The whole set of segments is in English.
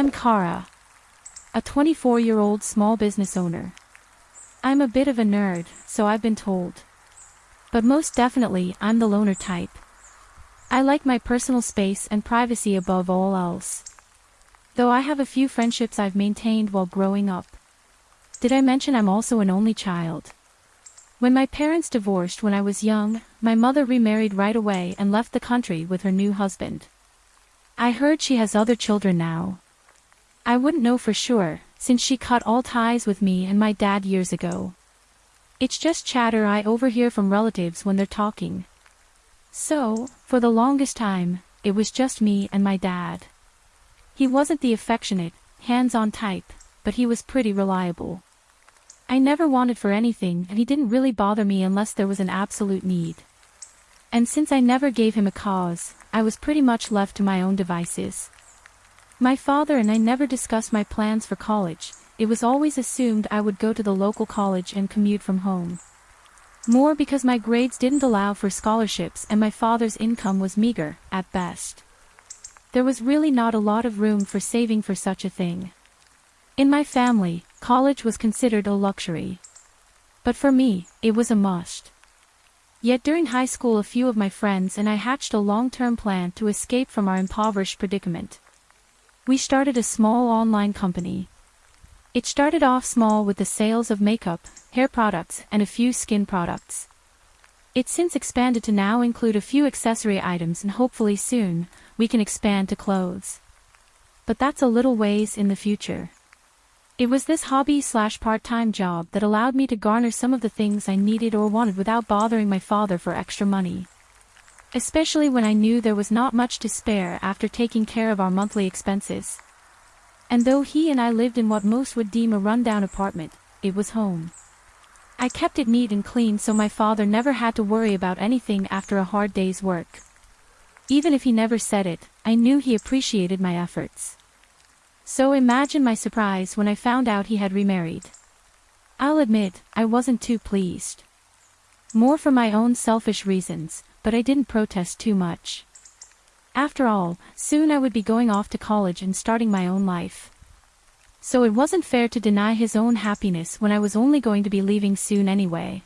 I'm Kara. A 24-year-old small business owner. I'm a bit of a nerd, so I've been told. But most definitely, I'm the loner type. I like my personal space and privacy above all else. Though I have a few friendships I've maintained while growing up. Did I mention I'm also an only child? When my parents divorced when I was young, my mother remarried right away and left the country with her new husband. I heard she has other children now. I wouldn't know for sure, since she cut all ties with me and my dad years ago. It's just chatter I overhear from relatives when they're talking. So, for the longest time, it was just me and my dad. He wasn't the affectionate, hands-on type, but he was pretty reliable. I never wanted for anything and he didn't really bother me unless there was an absolute need. And since I never gave him a cause, I was pretty much left to my own devices. My father and I never discussed my plans for college, it was always assumed I would go to the local college and commute from home. More because my grades didn't allow for scholarships and my father's income was meager, at best. There was really not a lot of room for saving for such a thing. In my family, college was considered a luxury. But for me, it was a must. Yet during high school a few of my friends and I hatched a long-term plan to escape from our impoverished predicament. We started a small online company. It started off small with the sales of makeup, hair products, and a few skin products. It's since expanded to now include a few accessory items and hopefully soon, we can expand to clothes. But that's a little ways in the future. It was this hobby slash part-time job that allowed me to garner some of the things I needed or wanted without bothering my father for extra money especially when I knew there was not much to spare after taking care of our monthly expenses. And though he and I lived in what most would deem a rundown apartment, it was home. I kept it neat and clean so my father never had to worry about anything after a hard day's work. Even if he never said it, I knew he appreciated my efforts. So imagine my surprise when I found out he had remarried. I'll admit, I wasn't too pleased. More for my own selfish reasons, but I didn't protest too much. After all, soon I would be going off to college and starting my own life. So it wasn't fair to deny his own happiness when I was only going to be leaving soon anyway.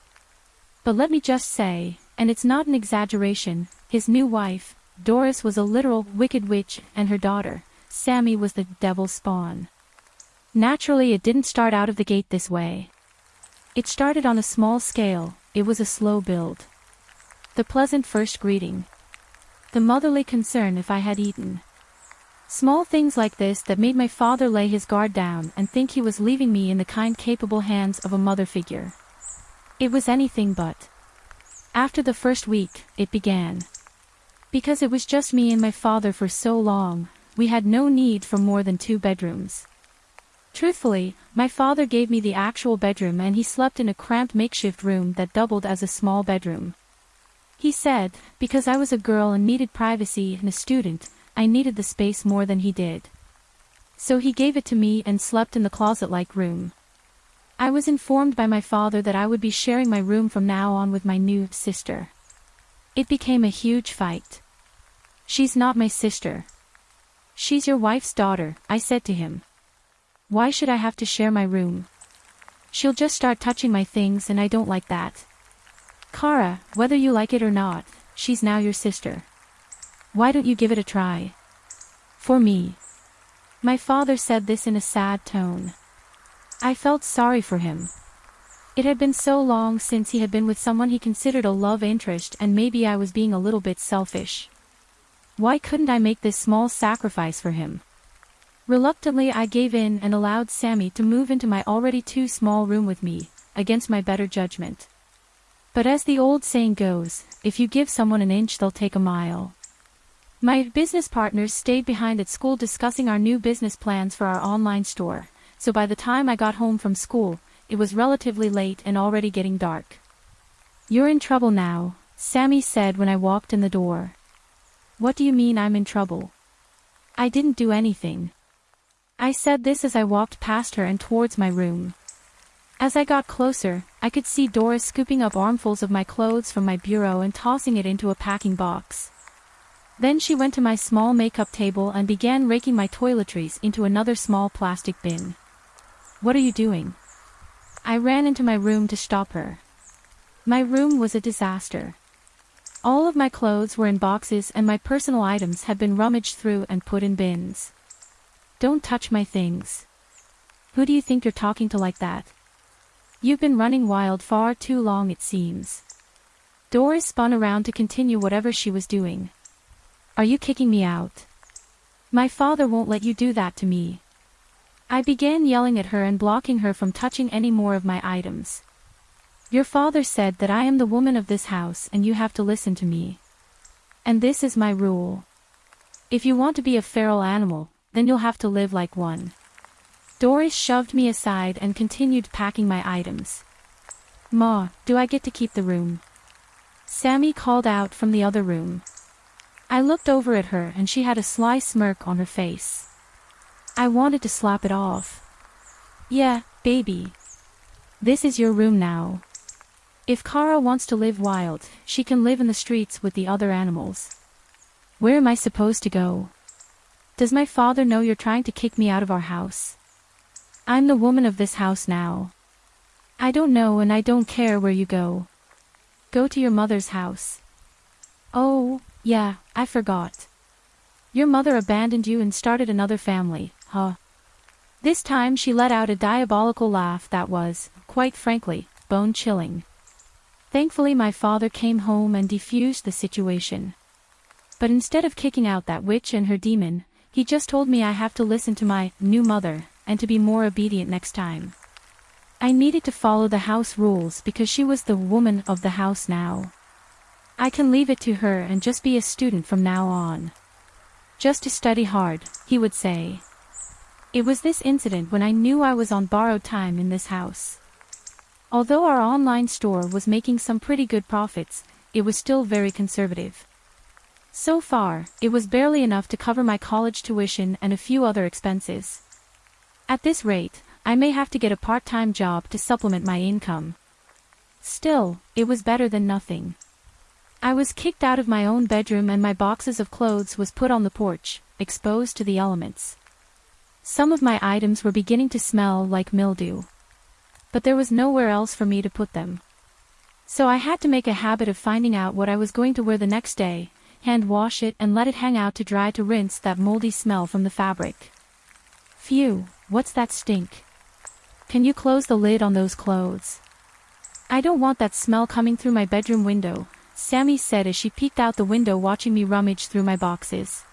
But let me just say, and it's not an exaggeration, his new wife, Doris was a literal wicked witch and her daughter, Sammy was the devil's spawn. Naturally it didn't start out of the gate this way. It started on a small scale, it was a slow build. The pleasant first greeting. The motherly concern if I had eaten. Small things like this that made my father lay his guard down and think he was leaving me in the kind capable hands of a mother figure. It was anything but. After the first week, it began. Because it was just me and my father for so long, we had no need for more than two bedrooms. Truthfully, my father gave me the actual bedroom and he slept in a cramped makeshift room that doubled as a small bedroom. He said, because I was a girl and needed privacy and a student, I needed the space more than he did. So he gave it to me and slept in the closet-like room. I was informed by my father that I would be sharing my room from now on with my new sister. It became a huge fight. She's not my sister. She's your wife's daughter, I said to him. Why should I have to share my room? She'll just start touching my things and I don't like that. Kara, whether you like it or not, she's now your sister. Why don't you give it a try? For me. My father said this in a sad tone. I felt sorry for him. It had been so long since he had been with someone he considered a love interest and maybe I was being a little bit selfish. Why couldn't I make this small sacrifice for him? Reluctantly I gave in and allowed Sammy to move into my already too small room with me, against my better judgment. But as the old saying goes, if you give someone an inch they'll take a mile. My business partners stayed behind at school discussing our new business plans for our online store, so by the time I got home from school, it was relatively late and already getting dark. You're in trouble now, Sammy said when I walked in the door. What do you mean I'm in trouble? I didn't do anything. I said this as I walked past her and towards my room. As I got closer, I could see Doris scooping up armfuls of my clothes from my bureau and tossing it into a packing box. Then she went to my small makeup table and began raking my toiletries into another small plastic bin. What are you doing? I ran into my room to stop her. My room was a disaster. All of my clothes were in boxes and my personal items had been rummaged through and put in bins. Don't touch my things. Who do you think you're talking to like that? You've been running wild far too long it seems. Doris spun around to continue whatever she was doing. Are you kicking me out? My father won't let you do that to me. I began yelling at her and blocking her from touching any more of my items. Your father said that I am the woman of this house and you have to listen to me. And this is my rule. If you want to be a feral animal, then you'll have to live like one. Doris shoved me aside and continued packing my items. Ma, do I get to keep the room? Sammy called out from the other room. I looked over at her and she had a sly smirk on her face. I wanted to slap it off. Yeah, baby. This is your room now. If Kara wants to live wild, she can live in the streets with the other animals. Where am I supposed to go? Does my father know you're trying to kick me out of our house? I'm the woman of this house now. I don't know and I don't care where you go. Go to your mother's house. Oh, yeah, I forgot. Your mother abandoned you and started another family, huh? This time she let out a diabolical laugh that was, quite frankly, bone-chilling. Thankfully my father came home and defused the situation. But instead of kicking out that witch and her demon, he just told me I have to listen to my new mother and to be more obedient next time. I needed to follow the house rules because she was the woman of the house now. I can leave it to her and just be a student from now on. Just to study hard, he would say. It was this incident when I knew I was on borrowed time in this house. Although our online store was making some pretty good profits, it was still very conservative. So far, it was barely enough to cover my college tuition and a few other expenses. At this rate, I may have to get a part-time job to supplement my income. Still, it was better than nothing. I was kicked out of my own bedroom and my boxes of clothes was put on the porch, exposed to the elements. Some of my items were beginning to smell like mildew. But there was nowhere else for me to put them. So I had to make a habit of finding out what I was going to wear the next day, hand wash it and let it hang out to dry to rinse that moldy smell from the fabric. Phew, what's that stink? Can you close the lid on those clothes? I don't want that smell coming through my bedroom window, Sammy said as she peeked out the window watching me rummage through my boxes.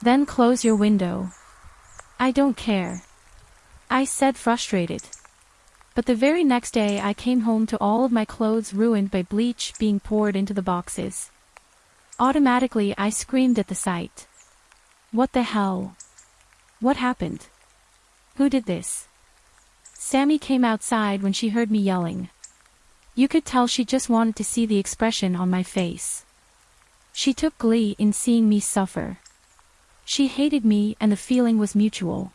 Then close your window. I don't care. I said frustrated. But the very next day I came home to all of my clothes ruined by bleach being poured into the boxes. Automatically I screamed at the sight. What the hell? What happened? Who did this? Sammy came outside when she heard me yelling. You could tell she just wanted to see the expression on my face. She took glee in seeing me suffer. She hated me and the feeling was mutual.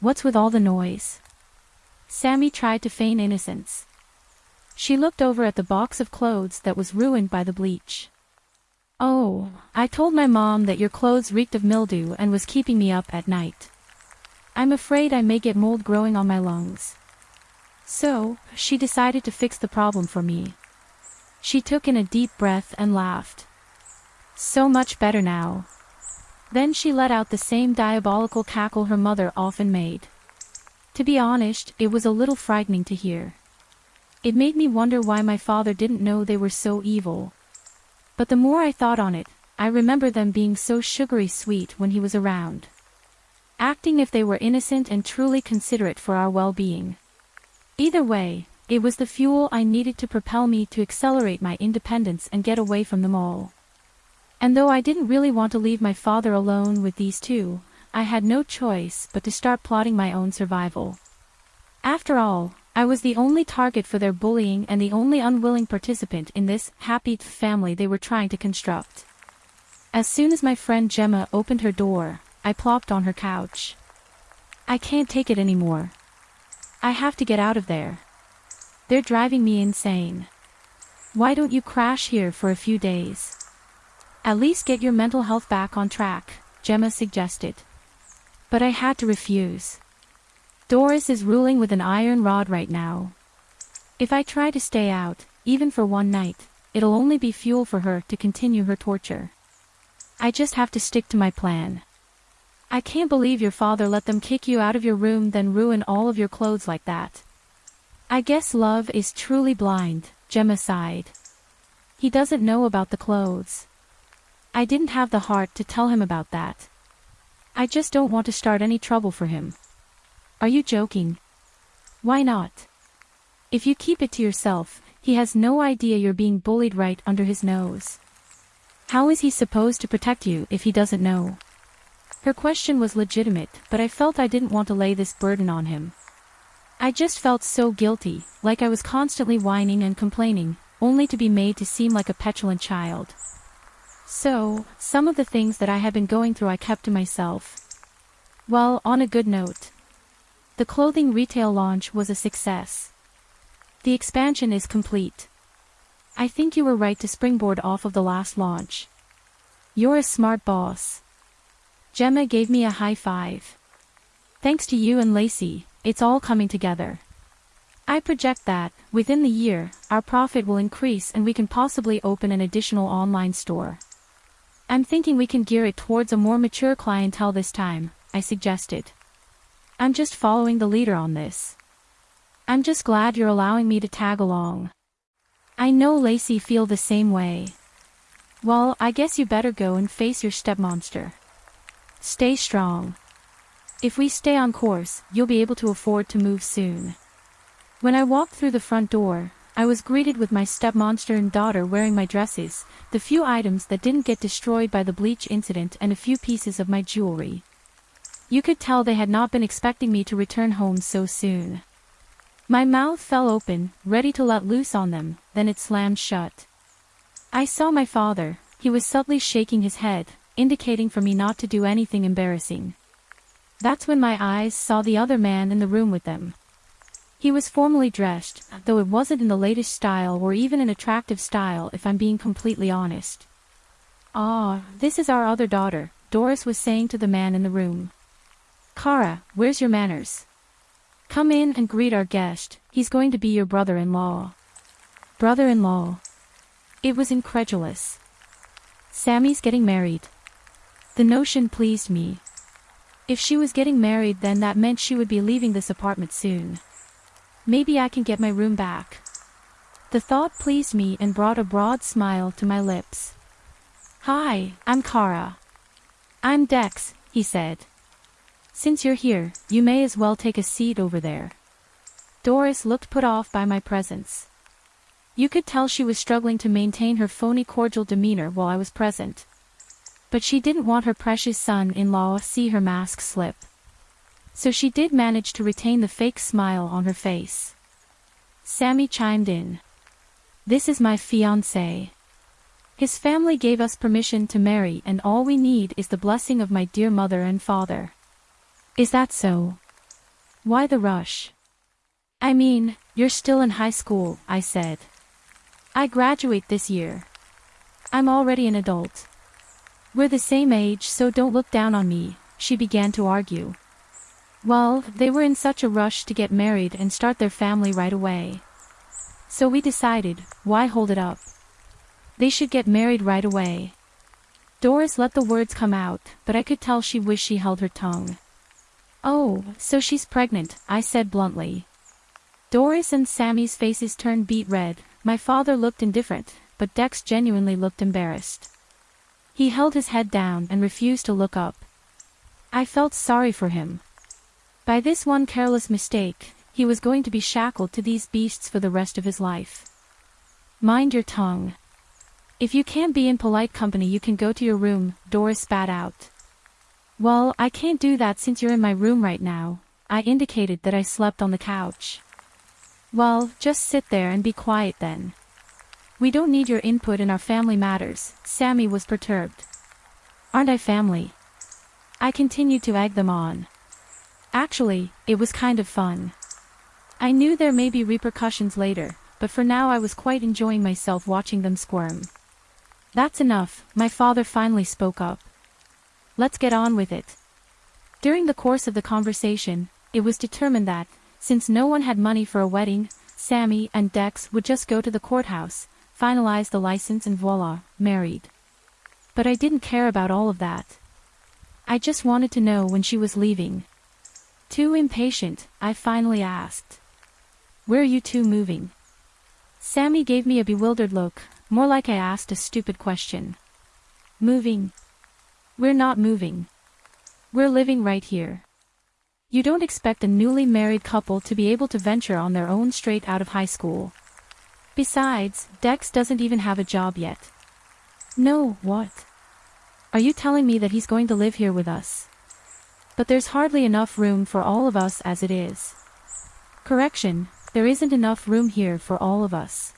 What's with all the noise? Sammy tried to feign innocence. She looked over at the box of clothes that was ruined by the bleach. Oh, I told my mom that your clothes reeked of mildew and was keeping me up at night. I'm afraid I may get mold growing on my lungs. So, she decided to fix the problem for me. She took in a deep breath and laughed. So much better now. Then she let out the same diabolical cackle her mother often made. To be honest, it was a little frightening to hear. It made me wonder why my father didn't know they were so evil. But the more I thought on it, I remember them being so sugary sweet when he was around. Acting if they were innocent and truly considerate for our well-being. Either way, it was the fuel I needed to propel me to accelerate my independence and get away from them all. And though I didn't really want to leave my father alone with these two, I had no choice but to start plotting my own survival. After all, I was the only target for their bullying and the only unwilling participant in this happy family they were trying to construct. As soon as my friend Gemma opened her door, I plopped on her couch. I can't take it anymore, I have to get out of there. They're driving me insane. Why don't you crash here for a few days? At least get your mental health back on track, Gemma suggested. But I had to refuse. Doris is ruling with an iron rod right now. If I try to stay out, even for one night, it'll only be fuel for her to continue her torture. I just have to stick to my plan. I can't believe your father let them kick you out of your room then ruin all of your clothes like that. I guess love is truly blind, Gemma sighed. He doesn't know about the clothes. I didn't have the heart to tell him about that. I just don't want to start any trouble for him. Are you joking? Why not? If you keep it to yourself, he has no idea you're being bullied right under his nose. How is he supposed to protect you if he doesn't know? Her question was legitimate, but I felt I didn't want to lay this burden on him. I just felt so guilty, like I was constantly whining and complaining, only to be made to seem like a petulant child. So, some of the things that I had been going through I kept to myself. Well, on a good note. The clothing retail launch was a success. The expansion is complete. I think you were right to springboard off of the last launch. You're a smart boss. Gemma gave me a high five. Thanks to you and Lacey, it's all coming together. I project that, within the year, our profit will increase and we can possibly open an additional online store. I'm thinking we can gear it towards a more mature clientele this time, I suggested. I'm just following the leader on this. I'm just glad you're allowing me to tag along. I know Lacey feel the same way. Well, I guess you better go and face your stepmonster. Stay strong. If we stay on course, you'll be able to afford to move soon. When I walked through the front door, I was greeted with my stepmonster and daughter wearing my dresses, the few items that didn't get destroyed by the bleach incident and a few pieces of my jewelry. You could tell they had not been expecting me to return home so soon. My mouth fell open, ready to let loose on them, then it slammed shut. I saw my father, he was subtly shaking his head, indicating for me not to do anything embarrassing. That's when my eyes saw the other man in the room with them. He was formally dressed, though it wasn't in the latest style or even an attractive style if I'm being completely honest. Ah, this is our other daughter, Doris was saying to the man in the room. Kara, where's your manners? Come in and greet our guest, he's going to be your brother-in-law. Brother-in-law. It was incredulous. Sammy's getting married. The notion pleased me. If she was getting married then that meant she would be leaving this apartment soon. Maybe I can get my room back. The thought pleased me and brought a broad smile to my lips. Hi, I'm Kara. I'm Dex, he said. Since you're here, you may as well take a seat over there. Doris looked put off by my presence. You could tell she was struggling to maintain her phony cordial demeanor while I was present. But she didn't want her precious son-in-law to see her mask slip. So she did manage to retain the fake smile on her face. Sammy chimed in. This is my fiancé. His family gave us permission to marry and all we need is the blessing of my dear mother and father. Is that so? Why the rush? I mean, you're still in high school, I said. I graduate this year. I'm already an adult. We're the same age so don't look down on me, she began to argue. Well, they were in such a rush to get married and start their family right away. So we decided, why hold it up? They should get married right away. Doris let the words come out, but I could tell she wished she held her tongue. Oh, so she's pregnant, I said bluntly. Doris and Sammy's faces turned beet red, my father looked indifferent, but Dex genuinely looked embarrassed. He held his head down and refused to look up. I felt sorry for him. By this one careless mistake, he was going to be shackled to these beasts for the rest of his life. Mind your tongue. If you can't be in polite company you can go to your room, Doris spat out. Well, I can't do that since you're in my room right now. I indicated that I slept on the couch. Well, just sit there and be quiet then. We don't need your input in our family matters, Sammy was perturbed. Aren't I family? I continued to egg them on. Actually, it was kind of fun. I knew there may be repercussions later, but for now I was quite enjoying myself watching them squirm. That's enough, my father finally spoke up. Let's get on with it. During the course of the conversation, it was determined that, since no one had money for a wedding, Sammy and Dex would just go to the courthouse, finalize the license and voila, married. But I didn't care about all of that. I just wanted to know when she was leaving. Too impatient, I finally asked. Where are you two moving? Sammy gave me a bewildered look, more like I asked a stupid question. Moving? We're not moving. We're living right here. You don't expect a newly married couple to be able to venture on their own straight out of high school. Besides, Dex doesn't even have a job yet. No, what? Are you telling me that he's going to live here with us? But there's hardly enough room for all of us as it is. Correction, there isn't enough room here for all of us.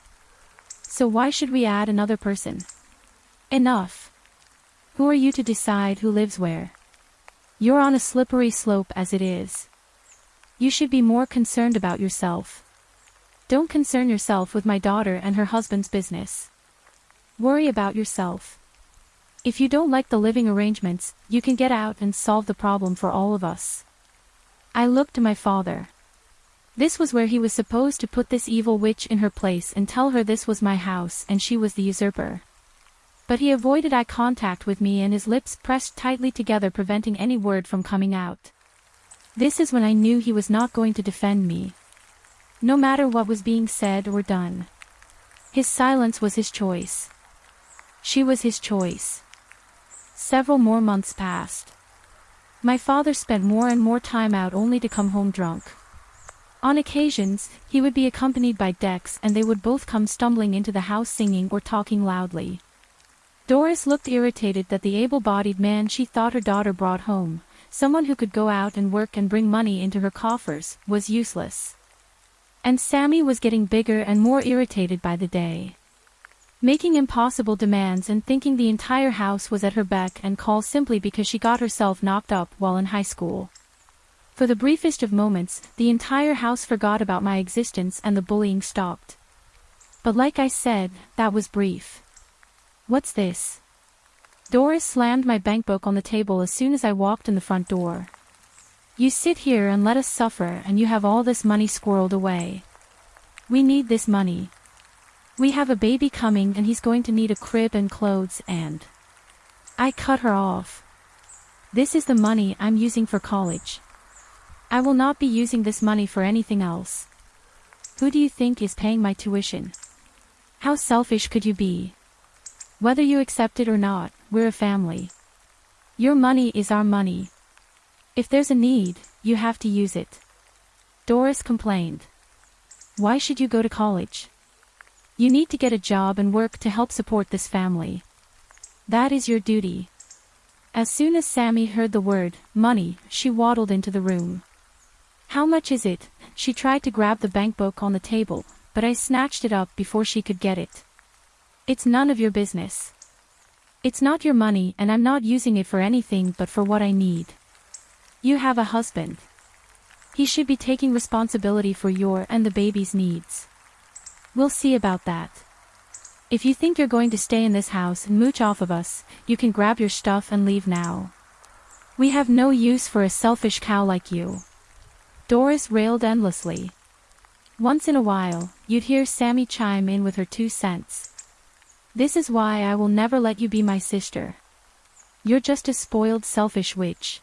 So why should we add another person? Enough. Who are you to decide who lives where? You're on a slippery slope as it is. You should be more concerned about yourself. Don't concern yourself with my daughter and her husband's business. Worry about yourself. If you don't like the living arrangements, you can get out and solve the problem for all of us. I looked to my father. This was where he was supposed to put this evil witch in her place and tell her this was my house and she was the usurper. But he avoided eye contact with me and his lips pressed tightly together preventing any word from coming out. This is when I knew he was not going to defend me. No matter what was being said or done. His silence was his choice. She was his choice. Several more months passed. My father spent more and more time out only to come home drunk. On occasions, he would be accompanied by Dex and they would both come stumbling into the house singing or talking loudly. Doris looked irritated that the able-bodied man she thought her daughter brought home, someone who could go out and work and bring money into her coffers, was useless. And Sammy was getting bigger and more irritated by the day. Making impossible demands and thinking the entire house was at her beck and call simply because she got herself knocked up while in high school. For the briefest of moments, the entire house forgot about my existence and the bullying stopped. But like I said, that was brief. What's this? Doris slammed my bankbook on the table as soon as I walked in the front door. You sit here and let us suffer and you have all this money squirreled away. We need this money. We have a baby coming and he's going to need a crib and clothes and... I cut her off. This is the money I'm using for college. I will not be using this money for anything else. Who do you think is paying my tuition? How selfish could you be? Whether you accept it or not, we're a family. Your money is our money. If there's a need, you have to use it. Doris complained. Why should you go to college? You need to get a job and work to help support this family. That is your duty. As soon as Sammy heard the word, money, she waddled into the room. How much is it? She tried to grab the bankbook on the table, but I snatched it up before she could get it. It's none of your business. It's not your money and I'm not using it for anything but for what I need. You have a husband. He should be taking responsibility for your and the baby's needs. We'll see about that. If you think you're going to stay in this house and mooch off of us, you can grab your stuff and leave now. We have no use for a selfish cow like you. Doris railed endlessly. Once in a while, you'd hear Sammy chime in with her two cents. This is why I will never let you be my sister. You're just a spoiled selfish witch.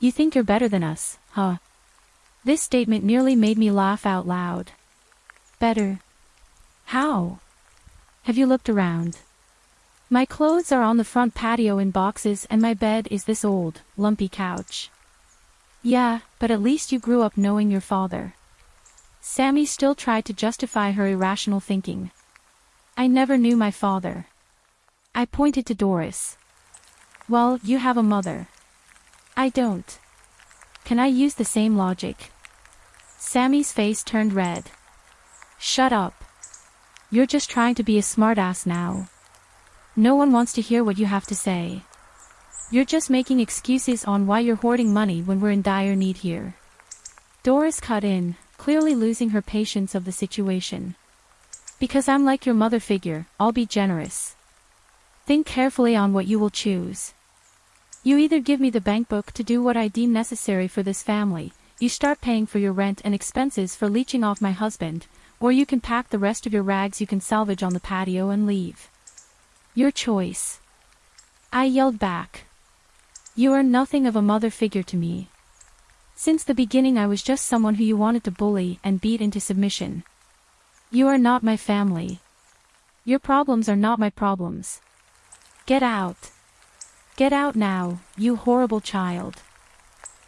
You think you're better than us, huh? This statement nearly made me laugh out loud. Better? How? Have you looked around? My clothes are on the front patio in boxes and my bed is this old, lumpy couch. Yeah, but at least you grew up knowing your father. Sammy still tried to justify her irrational thinking. I never knew my father. I pointed to Doris. Well, you have a mother. I don't. Can I use the same logic? Sammy's face turned red. Shut up. You're just trying to be a smartass now. No one wants to hear what you have to say. You're just making excuses on why you're hoarding money when we're in dire need here. Doris cut in, clearly losing her patience of the situation. Because I'm like your mother figure, I'll be generous. Think carefully on what you will choose. You either give me the bankbook to do what I deem necessary for this family, you start paying for your rent and expenses for leeching off my husband, or you can pack the rest of your rags you can salvage on the patio and leave. Your choice. I yelled back. You are nothing of a mother figure to me. Since the beginning I was just someone who you wanted to bully and beat into submission. You are not my family. Your problems are not my problems. Get out. Get out now, you horrible child.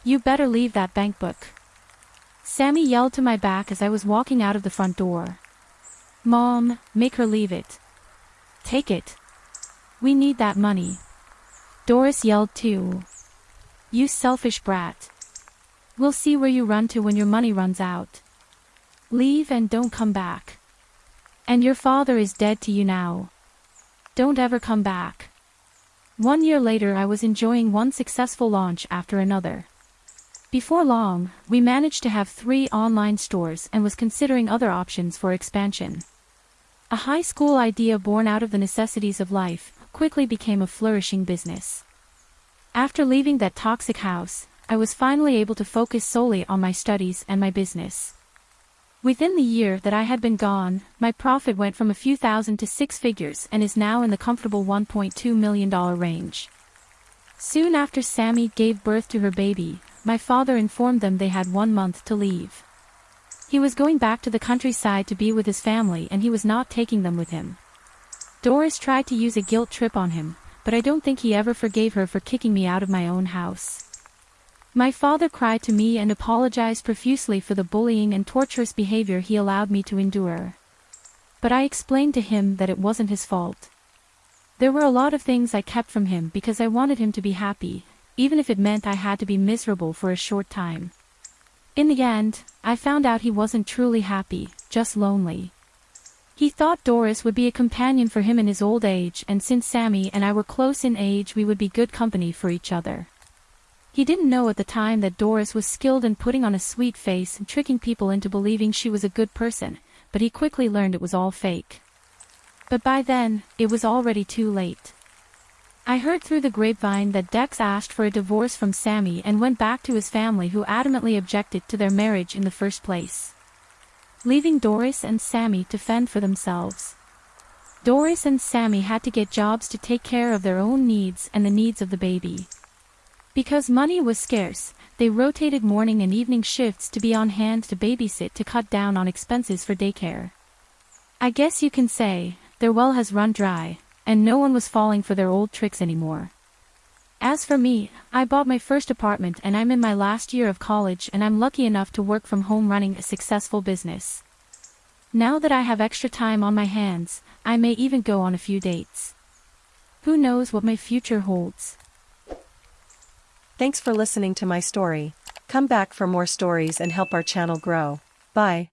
You better leave that bank book. Sammy yelled to my back as I was walking out of the front door. Mom, make her leave it. Take it. We need that money. Doris yelled too. You selfish brat. We'll see where you run to when your money runs out. Leave and don't come back. And your father is dead to you now. Don't ever come back. One year later I was enjoying one successful launch after another. Before long, we managed to have three online stores and was considering other options for expansion. A high school idea born out of the necessities of life quickly became a flourishing business. After leaving that toxic house, I was finally able to focus solely on my studies and my business. Within the year that I had been gone, my profit went from a few thousand to six figures and is now in the comfortable $1.2 million range. Soon after Sammy gave birth to her baby, my father informed them they had one month to leave. He was going back to the countryside to be with his family and he was not taking them with him. Doris tried to use a guilt trip on him, but I don't think he ever forgave her for kicking me out of my own house. My father cried to me and apologized profusely for the bullying and torturous behavior he allowed me to endure. But I explained to him that it wasn't his fault. There were a lot of things I kept from him because I wanted him to be happy, even if it meant I had to be miserable for a short time. In the end, I found out he wasn't truly happy, just lonely. He thought Doris would be a companion for him in his old age and since Sammy and I were close in age we would be good company for each other. He didn't know at the time that Doris was skilled in putting on a sweet face and tricking people into believing she was a good person, but he quickly learned it was all fake. But by then, it was already too late. I heard through the grapevine that Dex asked for a divorce from Sammy and went back to his family who adamantly objected to their marriage in the first place. Leaving Doris and Sammy to fend for themselves. Doris and Sammy had to get jobs to take care of their own needs and the needs of the baby. Because money was scarce, they rotated morning and evening shifts to be on hand to babysit to cut down on expenses for daycare. I guess you can say, their well has run dry, and no one was falling for their old tricks anymore. As for me, I bought my first apartment and I'm in my last year of college and I'm lucky enough to work from home running a successful business. Now that I have extra time on my hands, I may even go on a few dates. Who knows what my future holds? Thanks for listening to my story. Come back for more stories and help our channel grow. Bye.